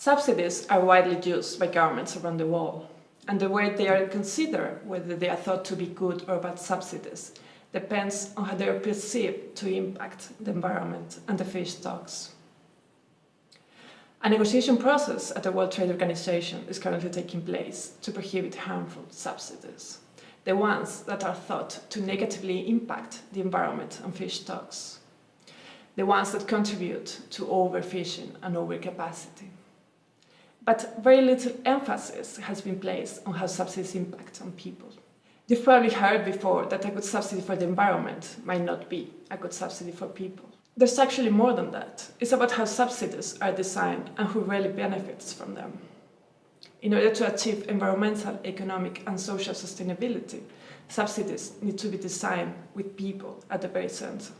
Subsidies are widely used by governments around the world, and the way they are considered, whether they are thought to be good or bad subsidies, depends on how they are perceived to impact the environment and the fish stocks. A negotiation process at the World Trade Organization is currently taking place to prohibit harmful subsidies, the ones that are thought to negatively impact the environment and fish stocks, the ones that contribute to overfishing and overcapacity. But very little emphasis has been placed on how subsidies impact on people. You've probably heard before that a good subsidy for the environment might not be a good subsidy for people. There's actually more than that. It's about how subsidies are designed and who really benefits from them. In order to achieve environmental, economic and social sustainability, subsidies need to be designed with people at the very center.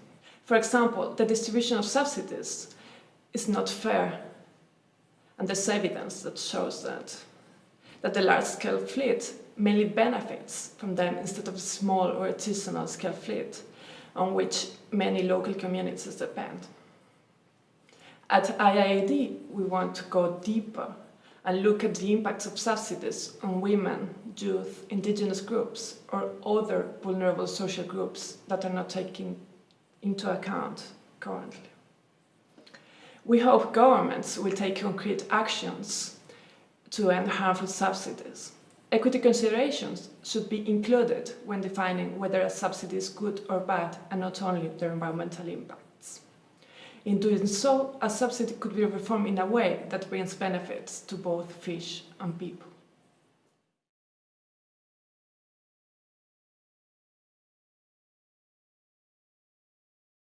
For example, the distribution of subsidies is not fair and there's evidence that shows that, that the large-scale fleet mainly benefits from them instead of a small or artisanal scale fleet on which many local communities depend. At IIED, we want to go deeper and look at the impacts of subsidies on women, youth, indigenous groups or other vulnerable social groups that are not taken into account currently. We hope governments will take concrete actions to end harmful subsidies. Equity considerations should be included when defining whether a subsidy is good or bad and not only their environmental impacts. In doing so, a subsidy could be reformed in a way that brings benefits to both fish and people.